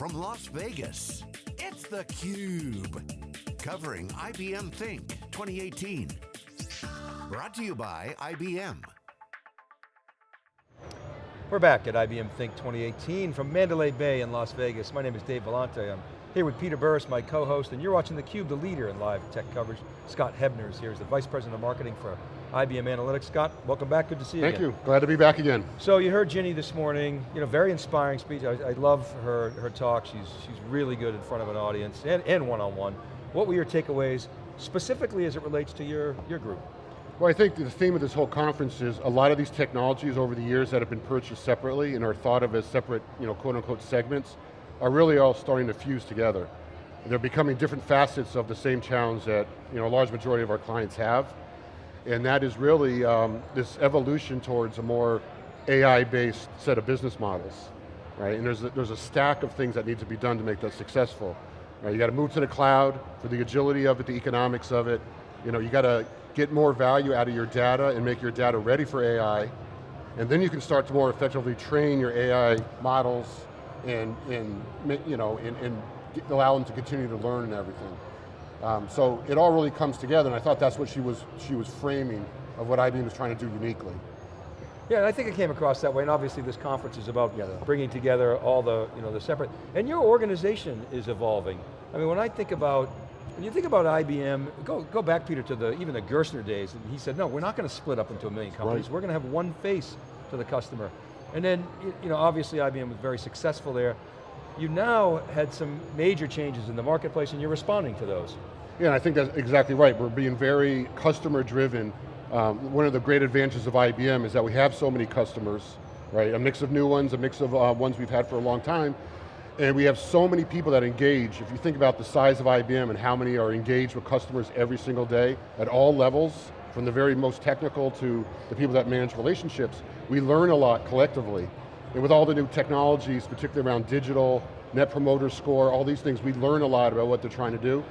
from Las Vegas, it's theCUBE. Covering IBM Think 2018. Brought to you by IBM. We're back at IBM Think 2018 from Mandalay Bay in Las Vegas. My name is Dave Vellante. I'm here with Peter Burris, my co-host, and you're watching theCUBE, the leader in live tech coverage. Scott Hebner is here, he's the Vice President of Marketing for IBM Analytics. Scott, welcome back, good to see you Thank again. you, glad to be back again. So you heard Ginni this morning, you know, very inspiring speech. I, I love her, her talk, she's, she's really good in front of an audience and, and one-on-one. -on -one. What were your takeaways, specifically as it relates to your, your group? Well, I think the theme of this whole conference is a lot of these technologies over the years that have been purchased separately and are thought of as separate, you know, quote unquote segments, are really all starting to fuse together. They're becoming different facets of the same challenge that, you know, a large majority of our clients have. And that is really um, this evolution towards a more AI-based set of business models, right? And there's a, there's a stack of things that need to be done to make that successful. Right? You got to move to the cloud for the agility of it, the economics of it. You know, you got to get more value out of your data and make your data ready for AI, and then you can start to more effectively train your AI models and, and you know, and, and allow them to continue to learn and everything. Um, so it all really comes together, and I thought that's what she was, she was framing of what IBM was trying to do uniquely. Yeah, and I think it came across that way, and obviously this conference is about yeah. bringing together all the, you know, the separate, and your organization is evolving. I mean, when I think about when you think about IBM, go, go back, Peter, to the even the Gerstner days, and he said, no, we're not going to split up into a million companies. Right. We're going to have one face to the customer. And then, you know, obviously IBM was very successful there. You now had some major changes in the marketplace and you're responding to those. Yeah, I think that's exactly right. We're being very customer driven. Um, one of the great advantages of IBM is that we have so many customers, right? A mix of new ones, a mix of uh, ones we've had for a long time, and we have so many people that engage. If you think about the size of IBM and how many are engaged with customers every single day at all levels, from the very most technical to the people that manage relationships, we learn a lot collectively. And with all the new technologies, particularly around digital, net promoter score, all these things, we learn a lot about what they're trying to do.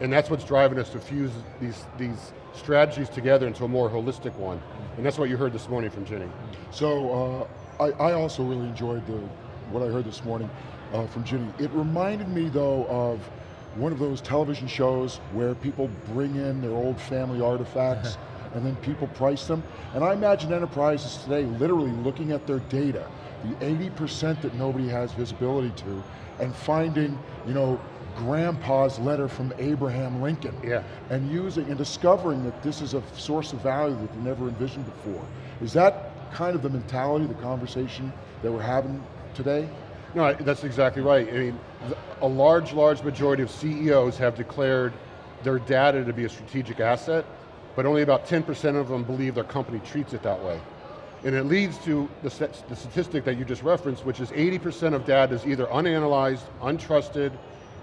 And that's what's driving us to fuse these, these strategies together into a more holistic one. And that's what you heard this morning from Ginni. So, uh, I, I also really enjoyed the, what I heard this morning uh, from Ginni. It reminded me though of one of those television shows where people bring in their old family artifacts and then people price them. And I imagine enterprises today literally looking at their data, the 80% that nobody has visibility to, and finding, you know, grandpa's letter from Abraham Lincoln. Yeah. And using and discovering that this is a source of value that they never envisioned before. Is that kind of the mentality, the conversation that we're having today? No, that's exactly right. I mean, a large, large majority of CEOs have declared their data to be a strategic asset, but only about 10% of them believe their company treats it that way. And it leads to the, the statistic that you just referenced, which is 80% of data is either unanalyzed, untrusted,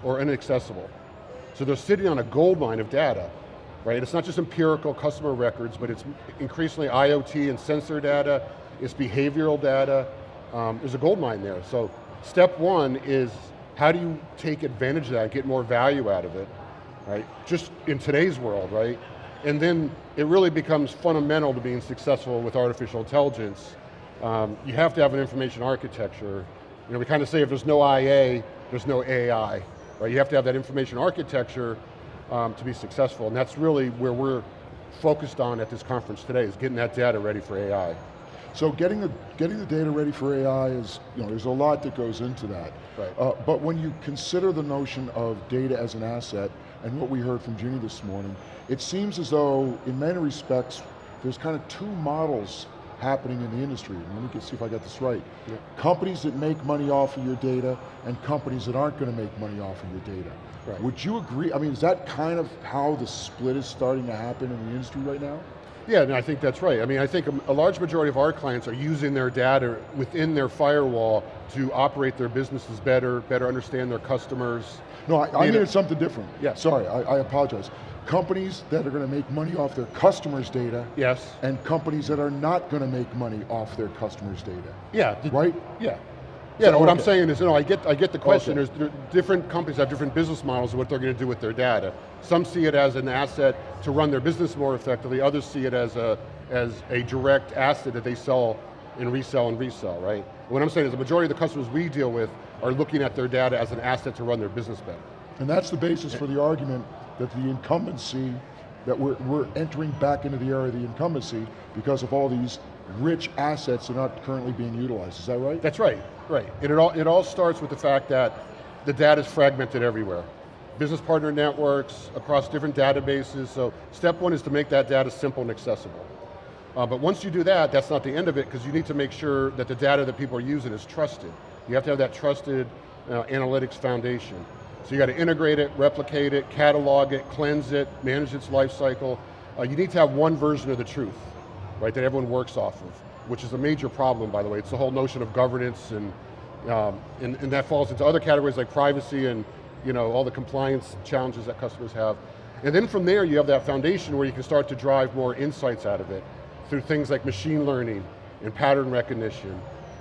or inaccessible. So they're sitting on a gold mine of data, right? It's not just empirical customer records, but it's increasingly IoT and sensor data, it's behavioral data, um, there's a gold mine there. So Step one is how do you take advantage of that, get more value out of it, right? Just in today's world, right? And then it really becomes fundamental to being successful with artificial intelligence. Um, you have to have an information architecture. You know, we kind of say if there's no IA, there's no AI, right? You have to have that information architecture um, to be successful, and that's really where we're focused on at this conference today, is getting that data ready for AI. So getting the, getting the data ready for AI is, you know, there's a lot that goes into that. Right. Uh, but when you consider the notion of data as an asset, and what we heard from Ginni this morning, it seems as though, in many respects, there's kind of two models happening in the industry. Let me see if I got this right. Yeah. Companies that make money off of your data, and companies that aren't going to make money off of your data. Right. Would you agree, I mean, is that kind of how the split is starting to happen in the industry right now? Yeah, no, I think that's right. I mean, I think a, a, large majority of our clients are using their data within their firewall to operate their businesses better, better understand their customers. No, I, I mean something different. Yeah. Sorry, I, I apologize. Companies that are going to make money off their customers' data. Yes. And companies that are not going to make money off their customers' data. Yeah. Right? Yeah. Yeah, no, what I'm saying is, you know, I get, I get the question. Okay. There's different companies have different business models of what they're going to do with their data. Some see it as an asset to run their business more effectively. Others see it as a, as a direct asset that they sell and resell and resell, right? What I'm saying is the majority of the customers we deal with are looking at their data as an asset to run their business better. And that's the basis for the argument that the incumbency, that we're, we're entering back into the era of the incumbency because of all these rich assets that are not currently being utilized, is that right? That's right, right. And it all, it all starts with the fact that the data is fragmented everywhere. Business partner networks, across different databases, so step one is to make that data simple and accessible. Uh, but once you do that, that's not the end of it, because you need to make sure that the data that people are using is trusted. You have to have that trusted uh, analytics foundation. So you got to integrate it, replicate it, catalog it, cleanse it, manage its life cycle. Uh, you need to have one version of the truth, right, that everyone works off of, which is a major problem, by the way. It's the whole notion of governance, and, um, and, and that falls into other categories like privacy and you know, all the compliance challenges that customers have. And then from there, you have that foundation where you can start to drive more insights out of it through things like machine learning and pattern recognition,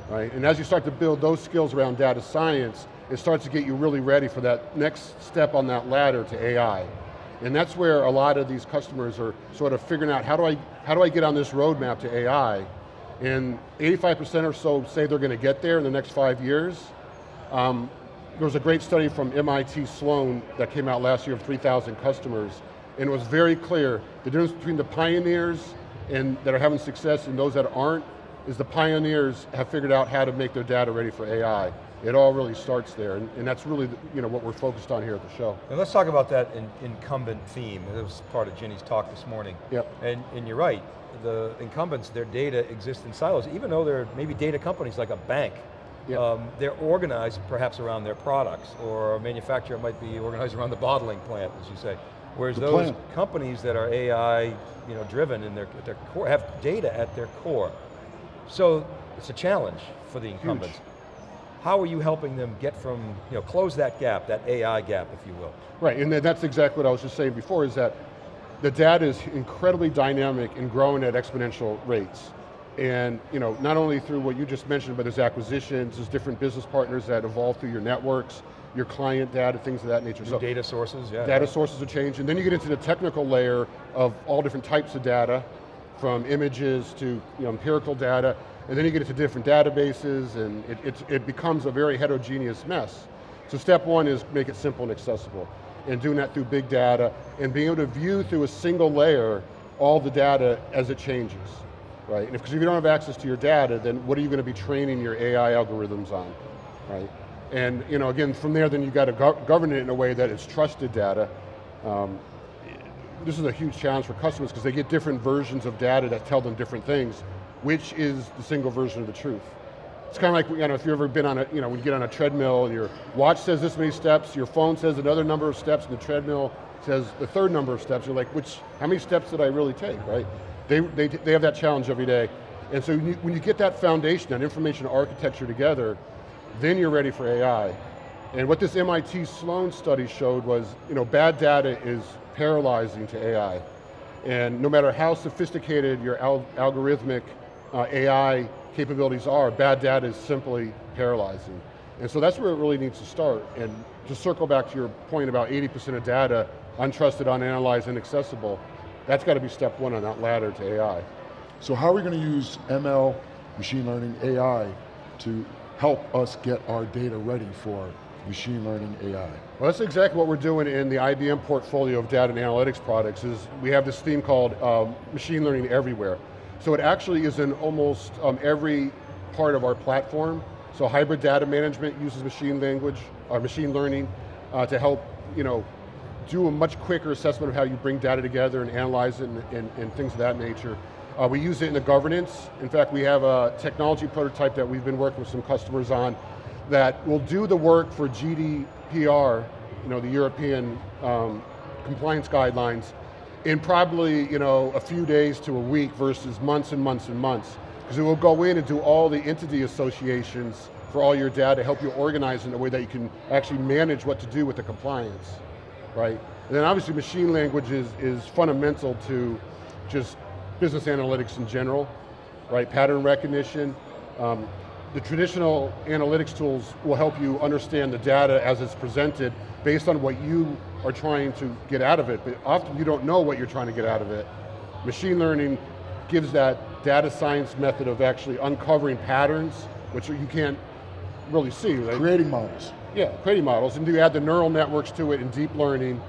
right? And as you start to build those skills around data science, it starts to get you really ready for that next step on that ladder to AI. And that's where a lot of these customers are sort of figuring out, how do I, how do I get on this roadmap to AI? And 85% or so say they're going to get there in the next five years. Um, there was a great study from MIT Sloan that came out last year of 3,000 customers, and it was very clear, the difference between the pioneers and that are having success and those that aren't, is the pioneers have figured out how to make their data ready for AI. It all really starts there, and, and that's really you know, what we're focused on here at the show. And let's talk about that in, incumbent theme. It was part of Ginni's talk this morning. Yep. And, and you're right, the incumbents, their data exists in silos, even though they're maybe data companies like a bank, Yep. Um, they're organized perhaps around their products, or a manufacturer might be organized around the bottling plant, as you say. Whereas The those plant. companies that are AI you know, driven in their, their core, have data at their core. So it's a challenge for the incumbents. How are you helping them get from, you know, close that gap, that AI gap, if you will? Right, and that's exactly what I was just saying before, is that the data is incredibly dynamic and growing at exponential rates. And you know, not only through what you just mentioned, but there's acquisitions, there's different business partners that evolve through your networks, your client data, things of that nature. New data sources, yeah. Data sources are changed, and then you get into the technical layer of all different types of data, from images to you know, empirical data, and then you get into different databases, and it, it, it becomes a very heterogeneous mess. So step one is make it simple and accessible, and doing that through big data, and being able to view through a single layer all the data as it changes right? And if, because if you don't have access to your data, then what are you going to be training your AI algorithms on, right? And you know, again, from there, then you got to go govern it in a way that it's trusted data. Um, this is a huge challenge for customers because they get different versions of data that tell them different things, which is the single version of the truth. It's kind of like, you know, if you've ever been on a, you know, when you get on a treadmill your watch says this many steps, your phone says another number of steps, and the treadmill says the third number of steps, you're like, which, how many steps did I really take, right? They, they, they have that challenge every day. And so when you, when you get that foundation, that information architecture together, then you're ready for AI. And what this MIT Sloan study showed was, you know, bad data is paralyzing to AI. And no matter how sophisticated your al algorithmic uh, AI capabilities are, bad data is simply paralyzing. And so that's where it really needs to start. And to circle back to your point about 80% of data, untrusted, unanalyzed, inaccessible, that's got to be step one on that ladder to AI. So how are we going to use ML, machine learning, AI, to help us get our data ready for machine learning AI? Well, that's exactly what we're doing in the IBM portfolio of data and analytics products is we have this theme called um, machine learning everywhere. So it actually is in almost um, every part of our platform. So hybrid data management uses machine language, or machine learning uh, to help, you know, do a much quicker assessment of how you bring data together and analyze it and, and, and things of that nature. Uh, we use it in the governance. In fact, we have a technology prototype that we've been working with some customers on that will do the work for GDPR, you know, the European um, compliance guidelines, in probably you know, a few days to a week versus months and months and months. Because it will go in and do all the entity associations for all your data, to help you organize in a way that you can actually manage what to do with the compliance right? And then obviously machine language is, is fundamental to just business analytics in general, right? Pattern recognition. Um, the traditional analytics tools will help you understand the data as it's presented based on what you are trying to get out of it, but often you don't know what you're trying to get out of it. Machine learning gives that data science method of actually uncovering patterns, which you can't really see. Right? Creating models. Yeah, creating models, and you add the neural networks to it and deep learning?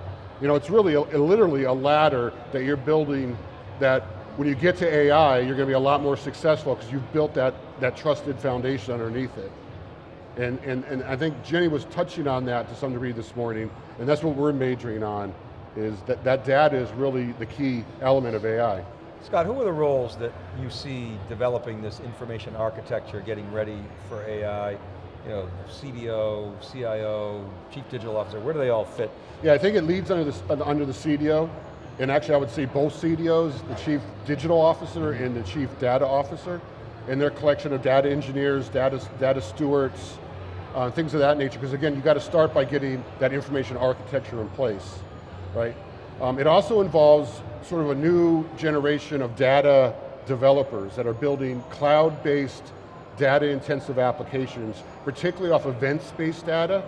You know, it's really, a, literally a ladder that you're building that when you get to AI, you're going to be a lot more successful because you've built that, that trusted foundation underneath it. And, and, and I think Ginni was touching on that to some degree this morning, and that's what we're majoring on, is that, that data is really the key element of AI. Scott, who are the roles that you see developing this information architecture, getting ready for AI? You know, CDO, CIO, Chief Digital Officer, where do they all fit? Yeah, I think it leads under the, under the CDO, and actually I would say both CDOs, the Chief Digital Officer and the Chief Data Officer, and their collection of data engineers, data, data stewards, uh, things of that nature, because again, you got to start by getting that information architecture in place, right? Um, it also involves sort of a new generation of data developers that are building cloud-based data intensive applications, particularly off events-based data,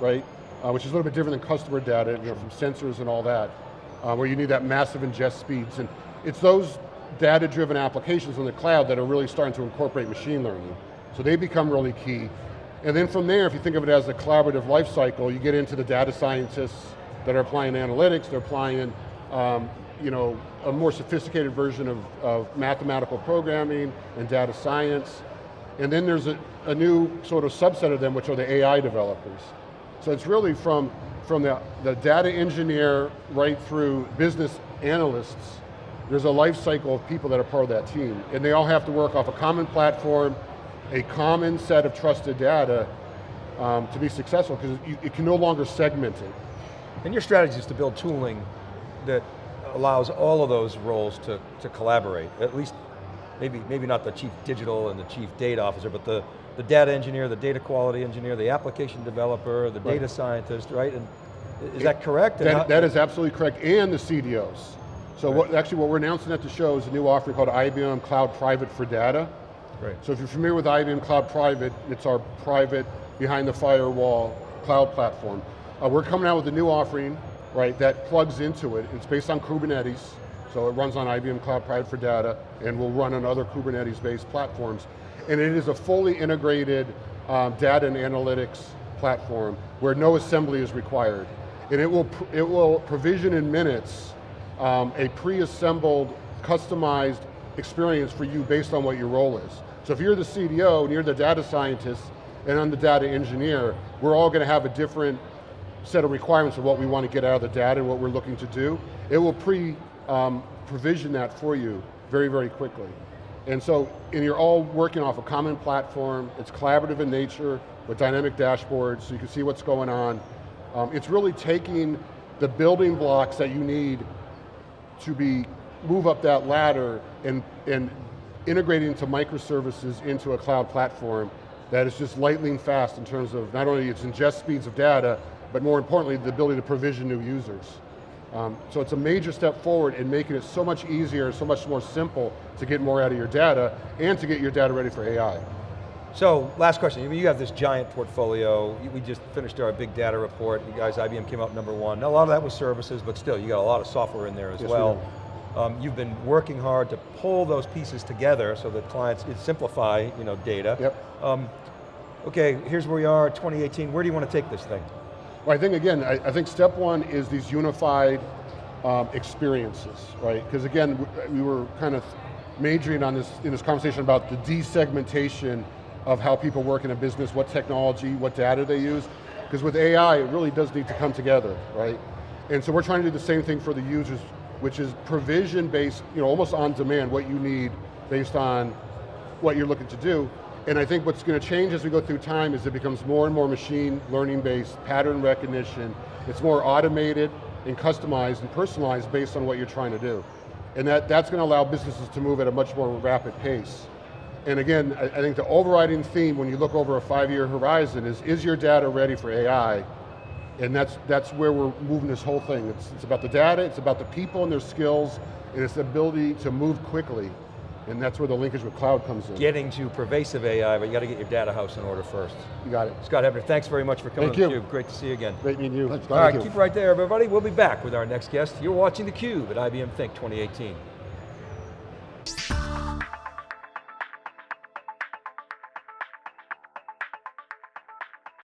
right? Uh, which is a little bit different than customer data, you know, from sensors and all that, uh, where you need that massive ingest speeds. And it's those data-driven applications in the cloud that are really starting to incorporate machine learning. So they become really key. And then from there, if you think of it as a collaborative life cycle, you get into the data scientists that are applying analytics, they're applying um, you know, a more sophisticated version of, of mathematical programming and data science. And then there's a, a new sort of subset of them, which are the AI developers. So it's really from, from the, the data engineer right through business analysts, there's a life cycle of people that are part of that team. And they all have to work off a common platform, a common set of trusted data um, to be successful, because it can no longer segment it. And your strategy is to build tooling that allows all of those roles to, to collaborate, at least maybe, maybe not the chief digital and the chief data officer, but the, the data engineer, the data quality engineer, the application developer, the right. data scientist, right? And is that correct? That, how, that is absolutely correct, and the CDOs. So right. what, actually what we're announcing at the show is a new offering called IBM Cloud Private for Data. Right. So if you're familiar with IBM Cloud Private, it's our private, behind the firewall cloud platform. Uh, we're coming out with a new offering right, that plugs into it. It's based on Kubernetes, so it runs on IBM Cloud Private for Data, and will run on other Kubernetes-based platforms. And it is a fully integrated um, data and analytics platform where no assembly is required. And it will, it will provision in minutes um, a pre-assembled, customized experience for you based on what your role is. So if you're the CDO and you're the data scientist and I'm the data engineer, we're all going to have a different set of requirements of what we want to get out of the data and what we're looking to do, it will pre-provision um, that for you very, very quickly. And so, and you're all working off a common platform, it's collaborative in nature, with dynamic dashboards, so you can see what's going on. Um, it's really taking the building blocks that you need to be, move up that ladder and, and integrating into microservices into a cloud platform that is just lightning fast in terms of not only its ingest speeds of data, but more importantly, the ability to provision new users. Um, so it's a major step forward in making it so much easier, so much more simple to get more out of your data and to get your data ready for AI. So, last question, you have this giant portfolio, we just finished our big data report, you guys, IBM came out number one. Now, a lot of that was services, but still, you got a lot of software in there as yes, well. We um, you've been working hard to pull those pieces together so that clients simplify you know, data. Yep. Um, okay, here's where we are, 2018, where do you want to take this thing? Well, I think again, I, I think step one is these unified um, experiences, right? Because again, we were kind of majoring on this in this conversation about the desegmentation of how people work in a business, what technology, what data they use. Because with AI, it really does need to come together, right? And so we're trying to do the same thing for the users, which is provision based, you know, almost on demand, what you need based on what you're looking to do. And I think what's going to change as we go through time is it becomes more and more machine learning based, pattern recognition. It's more automated and customized and personalized based on what you're trying to do. And that, that's going to allow businesses to move at a much more rapid pace. And again, I, I think the overriding theme when you look over a five-year horizon is, is your data ready for AI? And that's, that's where we're moving this whole thing. It's, it's about the data, it's about the people and their skills, and it's the ability to move quickly. And that's where the linkage with cloud comes in. Getting to pervasive AI, but you got to get your data house in order first. You got it. Scott Hebner, thanks very much for coming Thank you. Great to see you again. Great meeting you. All right, keep right there, everybody. We'll be back with our next guest. You're watching theCUBE at IBM Think 2018.